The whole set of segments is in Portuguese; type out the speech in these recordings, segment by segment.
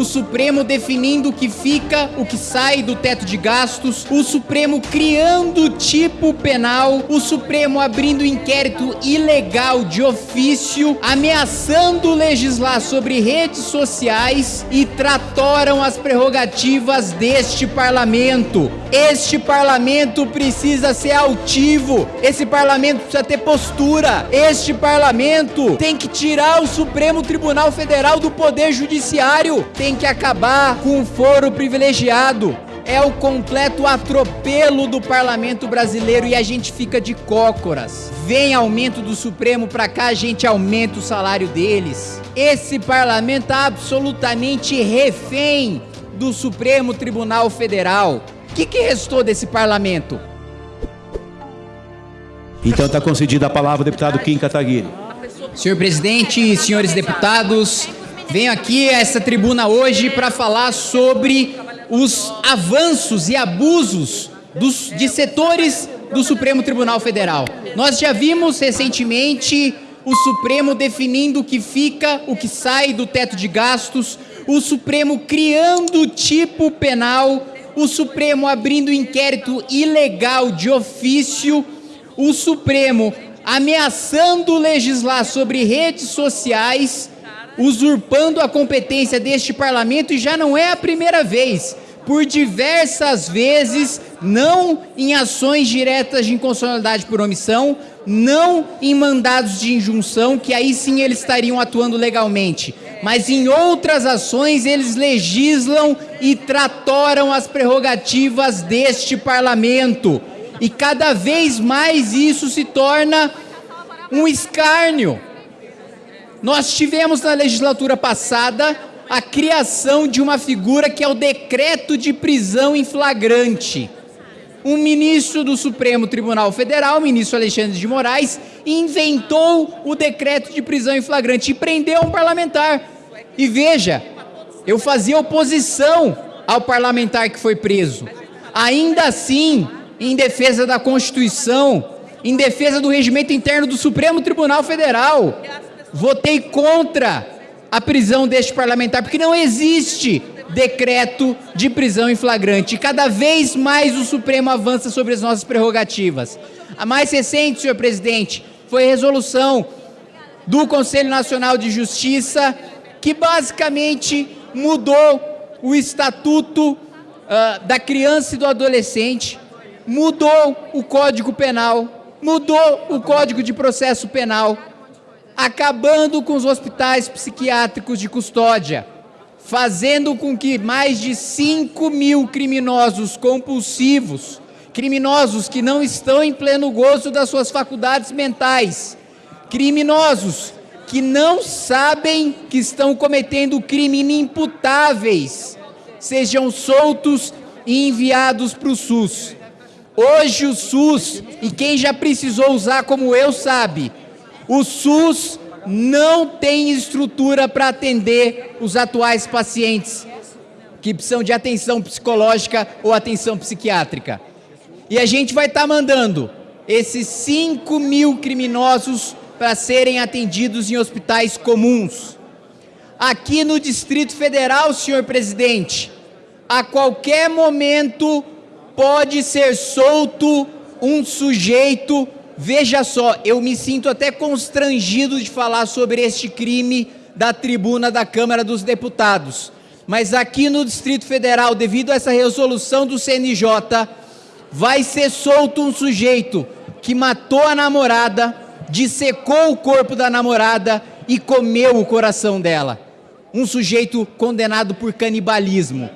o Supremo definindo o que fica, o que sai do teto de gastos, o Supremo criando tipo penal, o Supremo abrindo inquérito ilegal de ofício, ameaçando legislar sobre redes sociais e tratoram as prerrogativas deste parlamento. Este parlamento precisa ser altivo, esse parlamento precisa ter postura, este parlamento tem que tirar o Supremo Tribunal Federal do Poder Judiciário, tem que acabar com o foro privilegiado. É o completo atropelo do parlamento brasileiro e a gente fica de cócoras. Vem aumento do Supremo pra cá, a gente aumenta o salário deles. Esse parlamento tá absolutamente refém do Supremo Tribunal Federal. O que, que restou desse parlamento? Então está concedida a palavra ao deputado Kim Kataguiri. Senhor presidente, senhores deputados, venho aqui a essa tribuna hoje para falar sobre os avanços e abusos dos, de setores do Supremo Tribunal Federal. Nós já vimos recentemente o Supremo definindo o que fica, o que sai do teto de gastos, o Supremo criando tipo penal, o Supremo abrindo inquérito ilegal de ofício, o Supremo ameaçando legislar sobre redes sociais, usurpando a competência deste parlamento e já não é a primeira vez. Por diversas vezes, não em ações diretas de inconstitucionalidade por omissão, não em mandados de injunção, que aí sim eles estariam atuando legalmente, mas em outras ações eles legislam e tratoram as prerrogativas deste parlamento. E cada vez mais isso se torna um escárnio. Nós tivemos na legislatura passada a criação de uma figura que é o decreto de prisão em flagrante. Um ministro do Supremo Tribunal Federal, o ministro Alexandre de Moraes, inventou o decreto de prisão em flagrante e prendeu um parlamentar. E veja, eu fazia oposição ao parlamentar que foi preso. Ainda assim, em defesa da Constituição, em defesa do regimento interno do Supremo Tribunal Federal. Votei contra a prisão deste parlamentar, porque não existe decreto de prisão em flagrante. Cada vez mais o Supremo avança sobre as nossas prerrogativas. A mais recente, senhor presidente, foi a resolução do Conselho Nacional de Justiça, que basicamente mudou o estatuto uh, da criança e do adolescente, mudou o Código Penal, mudou o Código de Processo Penal, acabando com os hospitais psiquiátricos de custódia, fazendo com que mais de 5 mil criminosos compulsivos, criminosos que não estão em pleno gozo das suas faculdades mentais, criminosos que não sabem que estão cometendo crime inimputáveis, sejam soltos e enviados para o SUS. Hoje o SUS, e quem já precisou usar como eu sabe, o SUS não tem estrutura para atender os atuais pacientes que precisam de atenção psicológica ou atenção psiquiátrica. E a gente vai estar tá mandando esses 5 mil criminosos para serem atendidos em hospitais comuns. Aqui no Distrito Federal, senhor presidente, a qualquer momento pode ser solto um sujeito. Veja só, eu me sinto até constrangido de falar sobre este crime da tribuna da Câmara dos Deputados. Mas aqui no Distrito Federal, devido a essa resolução do CNJ, vai ser solto um sujeito que matou a namorada, dissecou o corpo da namorada e comeu o coração dela. Um sujeito condenado por canibalismo.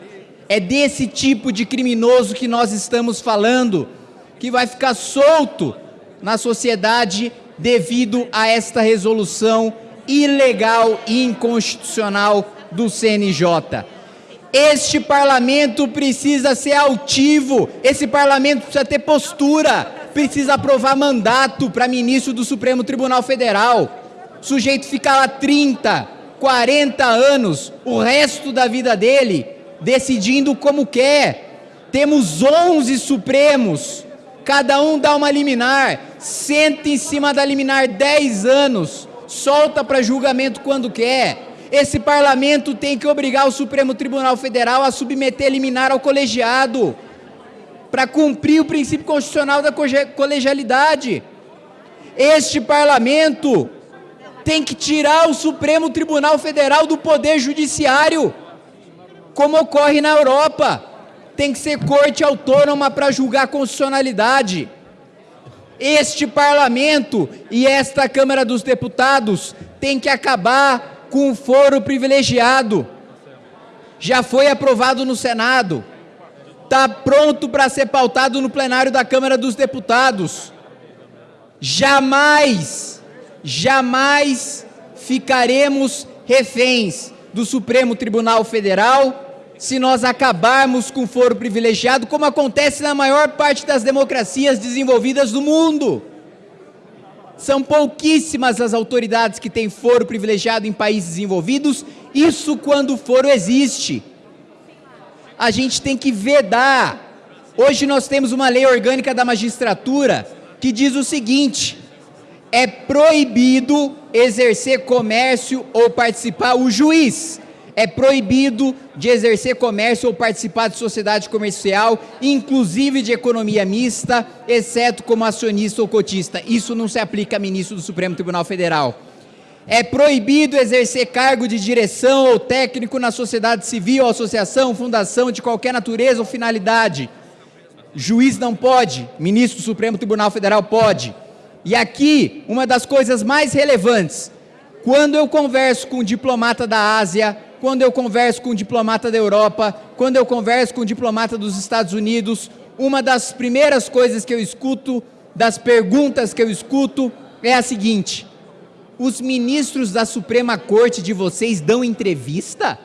É desse tipo de criminoso que nós estamos falando, que vai ficar solto na sociedade devido a esta resolução ilegal e inconstitucional do CNJ. Este parlamento precisa ser altivo, esse parlamento precisa ter postura, precisa aprovar mandato para ministro do Supremo Tribunal Federal. O sujeito fica lá 30, 40 anos, o resto da vida dele, decidindo como quer. Temos 11 Supremos, cada um dá uma liminar, senta em cima da liminar 10 anos, solta para julgamento quando quer. Esse parlamento tem que obrigar o Supremo Tribunal Federal a submeter liminar ao colegiado para cumprir o princípio constitucional da colegialidade. Este parlamento tem que tirar o Supremo Tribunal Federal do poder judiciário, como ocorre na Europa. Tem que ser corte autônoma para julgar constitucionalidade. Este parlamento e esta Câmara dos Deputados tem que acabar com o foro privilegiado. Já foi aprovado no Senado. Está pronto para ser pautado no plenário da Câmara dos Deputados. Jamais, jamais ficaremos reféns do Supremo Tribunal Federal se nós acabarmos com o foro privilegiado, como acontece na maior parte das democracias desenvolvidas do mundo. São pouquíssimas as autoridades que têm foro privilegiado em países desenvolvidos, isso quando o foro existe. A gente tem que vedar. Hoje nós temos uma lei orgânica da magistratura que diz o seguinte: é proibido exercer comércio ou participar o juiz. É proibido de exercer comércio ou participar de sociedade comercial, inclusive de economia mista, exceto como acionista ou cotista. Isso não se aplica a ministro do Supremo Tribunal Federal. É proibido exercer cargo de direção ou técnico na sociedade civil, associação, fundação de qualquer natureza ou finalidade Juiz não pode, ministro do Supremo Tribunal Federal pode. E aqui, uma das coisas mais relevantes, quando eu converso com um diplomata da Ásia, quando eu converso com um diplomata da Europa, quando eu converso com um diplomata dos Estados Unidos, uma das primeiras coisas que eu escuto, das perguntas que eu escuto, é a seguinte: os ministros da Suprema Corte de vocês dão entrevista?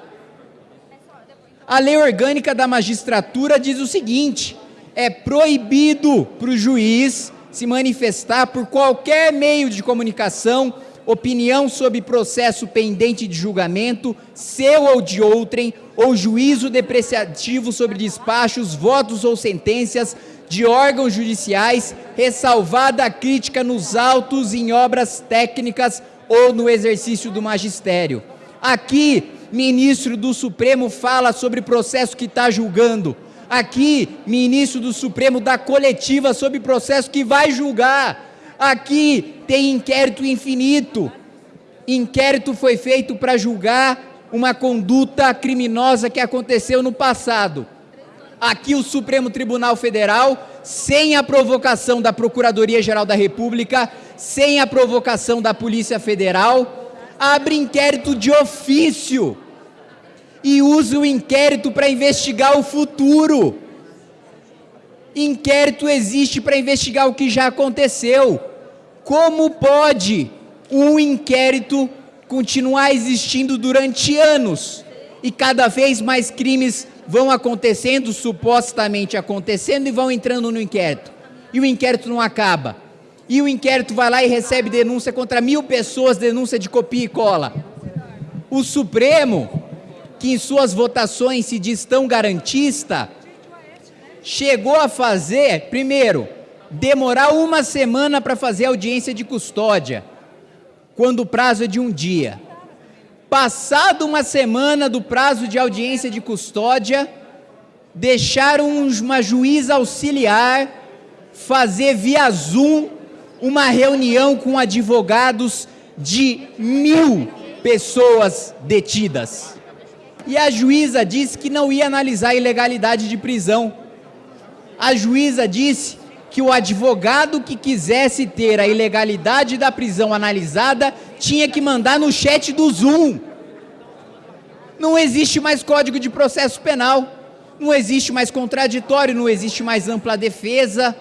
A lei orgânica da magistratura diz o seguinte: é proibido para o juiz se manifestar por qualquer meio de comunicação, opinião sobre processo pendente de julgamento, seu ou de outrem, ou juízo depreciativo sobre despachos, votos ou sentenças de órgãos judiciais, ressalvada a crítica nos autos em obras técnicas ou no exercício do magistério. Aqui, ministro do Supremo fala sobre processo que está julgando, Aqui, ministro do Supremo da coletiva sobre processo que vai julgar. Aqui tem inquérito infinito. Inquérito foi feito para julgar uma conduta criminosa que aconteceu no passado. Aqui o Supremo Tribunal Federal, sem a provocação da Procuradoria-Geral da República, sem a provocação da Polícia Federal, abre inquérito de ofício e usa o inquérito para investigar o futuro. Inquérito existe para investigar o que já aconteceu. Como pode um inquérito continuar existindo durante anos e cada vez mais crimes vão acontecendo, supostamente acontecendo, e vão entrando no inquérito? E o inquérito não acaba. E o inquérito vai lá e recebe denúncia contra mil pessoas, denúncia de copia e cola. O Supremo que em suas votações se diz tão garantista, chegou a fazer, primeiro, demorar uma semana para fazer audiência de custódia, quando o prazo é de um dia. Passado uma semana do prazo de audiência de custódia, deixaram uma juíza auxiliar fazer via Zoom uma reunião com advogados de mil pessoas detidas e a juíza disse que não ia analisar a ilegalidade de prisão. A juíza disse que o advogado que quisesse ter a ilegalidade da prisão analisada tinha que mandar no chat do Zoom. Não existe mais código de processo penal, não existe mais contraditório, não existe mais ampla defesa.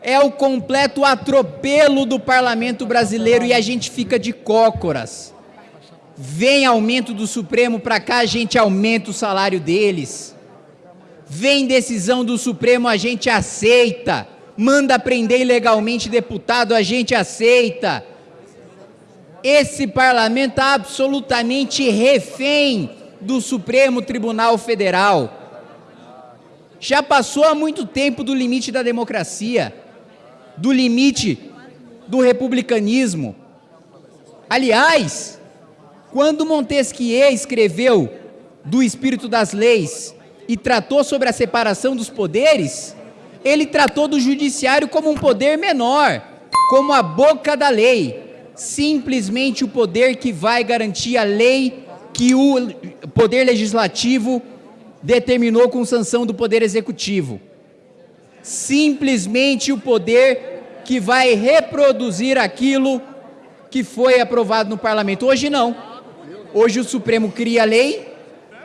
É o completo atropelo do parlamento brasileiro e a gente fica de cócoras. Vem aumento do Supremo para cá, a gente aumenta o salário deles. Vem decisão do Supremo, a gente aceita. Manda prender ilegalmente deputado, a gente aceita. Esse parlamento está absolutamente refém do Supremo Tribunal Federal. Já passou há muito tempo do limite da democracia, do limite do republicanismo. Aliás, Quando Montesquieu escreveu do espírito das leis e tratou sobre a separação dos poderes, ele tratou do judiciário como um poder menor, como a boca da lei, simplesmente o poder que vai garantir a lei que o poder legislativo determinou com sanção do poder executivo. Simplesmente o poder que vai reproduzir aquilo que foi aprovado no parlamento. Hoje não. Hoje o Supremo cria a lei,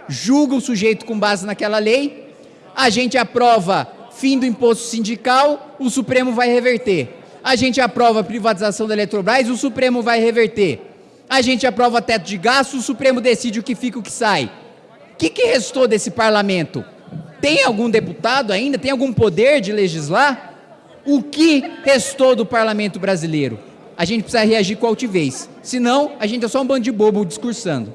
julga o sujeito com base naquela lei, a gente aprova fim do imposto sindical, o Supremo vai reverter. A gente aprova privatização da Eletrobras, o Supremo vai reverter. A gente aprova teto de gastos, o Supremo decide o que fica e o que sai. O que, que restou desse parlamento? Tem algum deputado ainda? Tem algum poder de legislar? O que restou do parlamento brasileiro? A gente precisa reagir com altivez. Senão, a gente é só um bando de bobo discursando.